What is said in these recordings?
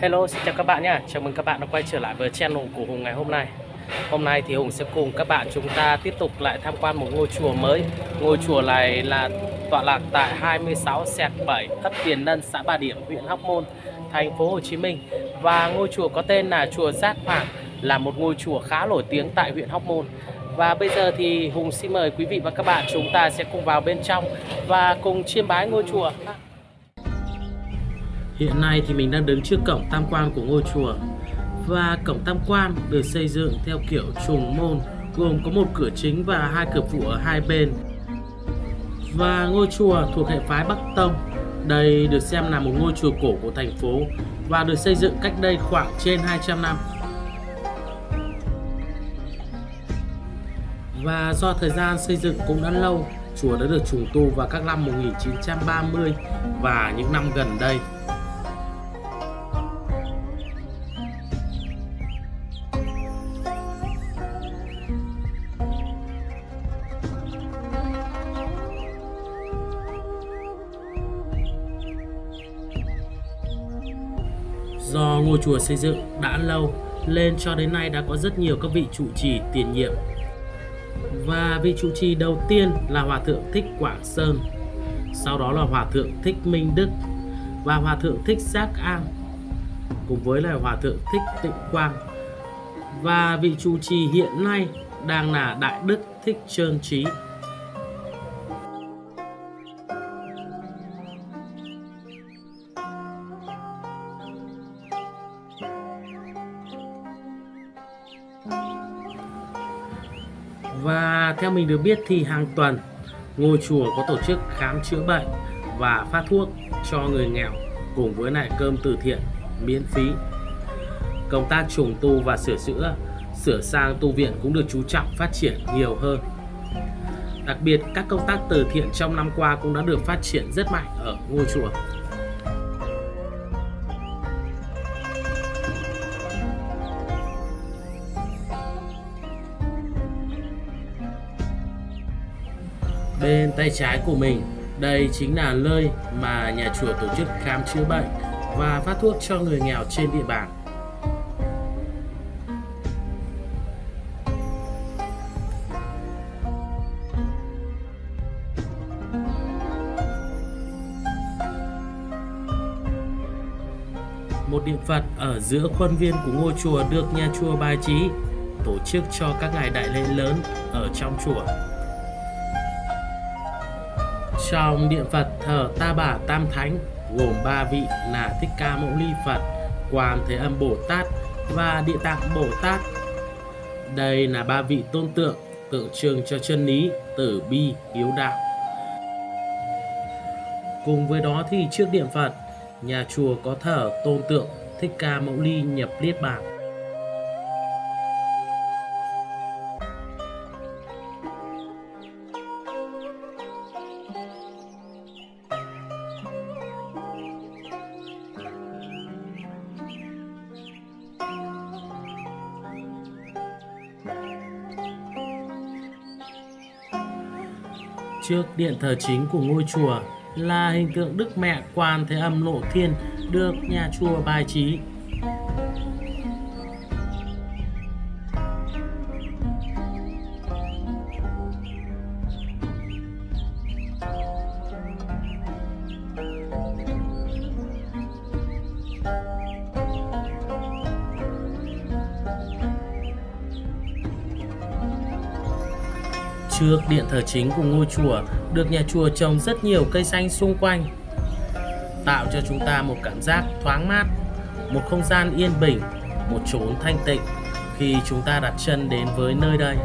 Hello, xin chào các bạn nhé. Chào mừng các bạn đã quay trở lại với channel của Hùng ngày hôm nay. Hôm nay thì Hùng sẽ cùng các bạn chúng ta tiếp tục lại tham quan một ngôi chùa mới. Ngôi chùa này là tọa lạc tại 26 sẹt 7 ấp Tiền Nân, xã Bà Điểm, huyện Hóc Môn, thành phố Hồ Chí Minh. Và ngôi chùa có tên là chùa Giác Hoàng, là một ngôi chùa khá nổi tiếng tại huyện Hóc Môn. Và bây giờ thì Hùng xin mời quý vị và các bạn chúng ta sẽ cùng vào bên trong và cùng chiêm bái ngôi chùa. Hiện nay thì mình đang đứng trước cổng tam quan của ngôi chùa. Và cổng tam quan được xây dựng theo kiểu trùng môn, gồm có một cửa chính và hai cửa phụ ở hai bên. Và ngôi chùa thuộc hệ phái Bắc Tông. Đây được xem là một ngôi chùa cổ của thành phố và được xây dựng cách đây khoảng trên 200 năm. Và do thời gian xây dựng cũng đã lâu, chùa đã được trùng tu vào các năm 1930 và những năm gần đây. Do ngôi chùa xây dựng đã lâu lên cho đến nay đã có rất nhiều các vị trụ trì tiền nhiệm. Và vị trụ trì đầu tiên là Hòa Thượng Thích Quảng Sơn, sau đó là Hòa Thượng Thích Minh Đức và Hòa Thượng Thích Giác An, cùng với là Hòa Thượng Thích Tịnh Quang. Và vị trụ trì hiện nay đang là Đại Đức Thích Trơn Trí. Và theo mình được biết thì hàng tuần ngôi chùa có tổ chức khám chữa bệnh và phát thuốc cho người nghèo cùng với lại cơm từ thiện miễn phí. Công tác trùng tu và sửa chữa, sửa sang tu viện cũng được chú trọng phát triển nhiều hơn. Đặc biệt các công tác từ thiện trong năm qua cũng đã được phát triển rất mạnh ở ngôi chùa. Bên tay trái của mình, đây chính là nơi mà nhà chùa tổ chức khám chữa bệnh và phát thuốc cho người nghèo trên địa bàn. Một điện Phật ở giữa khuôn viên của ngôi chùa được nhà chùa bài trí tổ chức cho các ngày đại lễ lớn ở trong chùa. Trong điện Phật thờ Ta Bà Tam Thánh gồm ba vị là Thích Ca Mẫu Ly Phật, Quan Thế Âm Bồ Tát và Địa Tạng Bồ Tát. Đây là ba vị tôn tượng tượng trưng cho chân lý, tử bi, hiếu đạo. Cùng với đó thì trước điện Phật, nhà chùa có thờ tôn tượng Thích Ca Mẫu Ly nhập Niết Bàn. Trước điện thờ chính của ngôi chùa là hình tượng Đức Mẹ Quan Thế Âm Lộ Thiên được nhà chùa bài trí. Trước điện thờ chính của ngôi chùa được nhà chùa trồng rất nhiều cây xanh xung quanh tạo cho chúng ta một cảm giác thoáng mát, một không gian yên bình, một chốn thanh tịnh khi chúng ta đặt chân đến với nơi đây.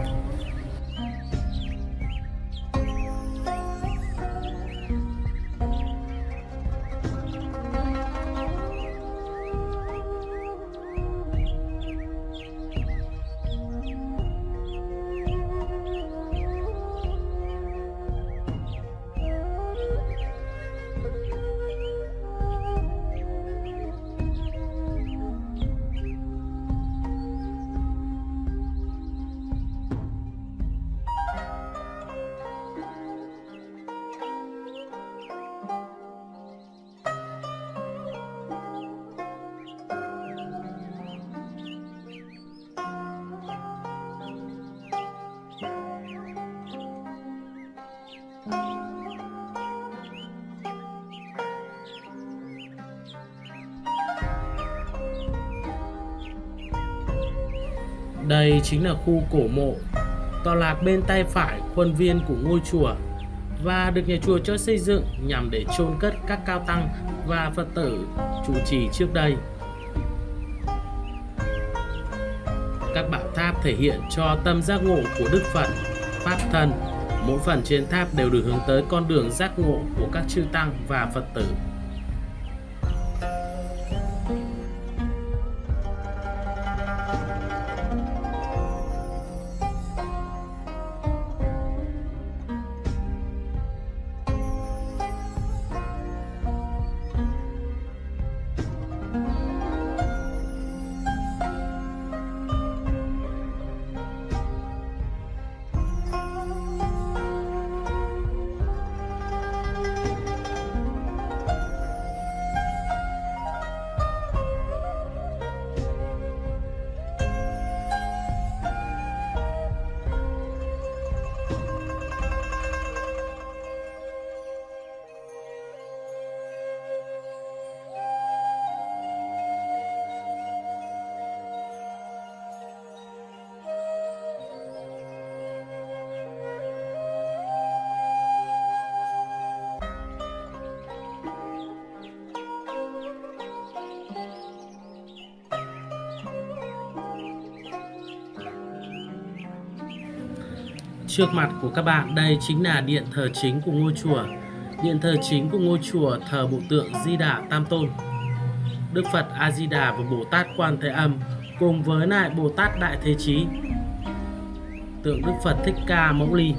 Đây chính là khu cổ mộ, tọa lạc bên tay phải khuôn viên của ngôi chùa và được nhà chùa cho xây dựng nhằm để chôn cất các cao tăng và Phật tử trụ trì trước đây. Các bảo tháp thể hiện cho tâm giác ngộ của Đức Phật, Pháp Thân. Mỗi phần trên tháp đều được hướng tới con đường giác ngộ của các chư tăng và Phật tử. Trước mặt của các bạn đây chính là điện thờ chính của ngôi chùa. Điện thờ chính của ngôi chùa thờ bộ tượng Di Đà Tam Tôn. Đức Phật A Di Đà và Bồ Tát Quan Thế Âm cùng với lại Bồ Tát Đại Thế Chí. Tượng Đức Phật Thích Ca Mẫu Ly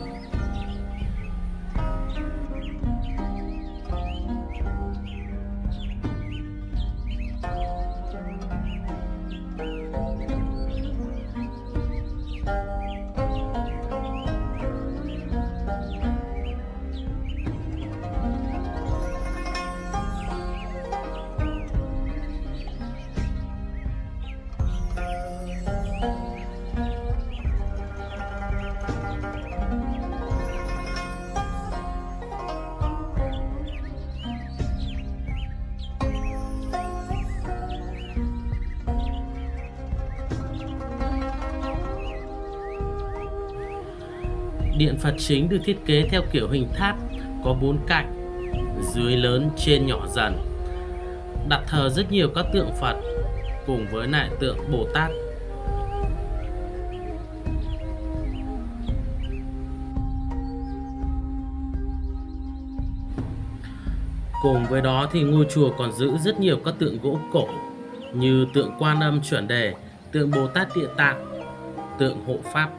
Điện Phật chính được thiết kế theo kiểu hình tháp có bốn cạnh, dưới lớn trên nhỏ dần. Đặt thờ rất nhiều các tượng Phật cùng với lại tượng Bồ Tát. Cùng với đó thì ngôi chùa còn giữ rất nhiều các tượng gỗ cổ như tượng Quan Âm chuẩn đề, tượng Bồ Tát Địa Tạng, tượng hộ Pháp.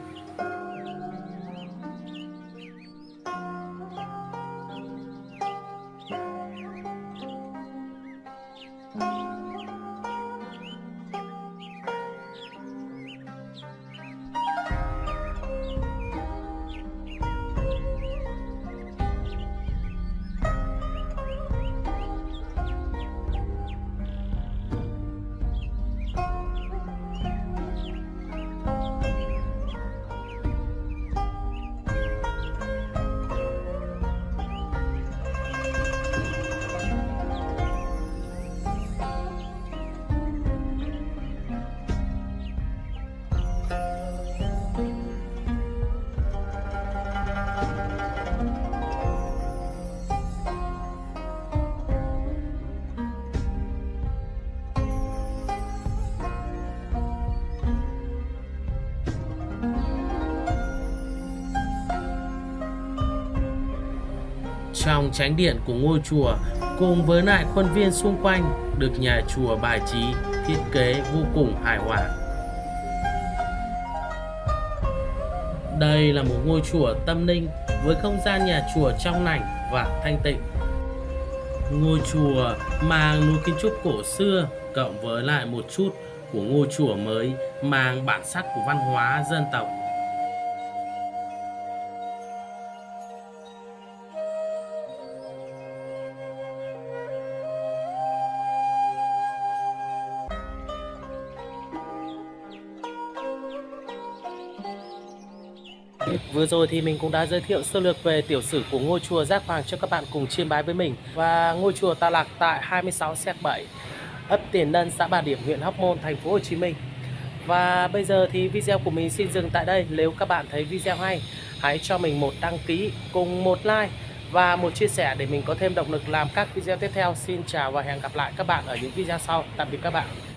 Trong tránh điện của ngôi chùa cùng với lại khuôn viên xung quanh được nhà chùa bài trí, thiết kế vô cùng hài hòa. Đây là một ngôi chùa tâm linh với không gian nhà chùa trong lành và thanh tịnh. Ngôi chùa mang núi kiến trúc cổ xưa cộng với lại một chút của ngôi chùa mới, mang bản sắc của văn hóa dân tộc Vừa rồi thì mình cũng đã giới thiệu sơ lược về tiểu sử của ngôi chùa Giác Hoàng cho các bạn cùng chiêm bái với mình và ngôi chùa tà lạc tại 26 xét 7 ấp Tiền Lân, xã Bà Điểm, huyện Hóc Môn, thành phố Hồ Chí Minh. Và bây giờ thì video của mình xin dừng tại đây. Nếu các bạn thấy video hay, hãy cho mình một đăng ký cùng một like và một chia sẻ để mình có thêm động lực làm các video tiếp theo. Xin chào và hẹn gặp lại các bạn ở những video sau. Tạm biệt các bạn.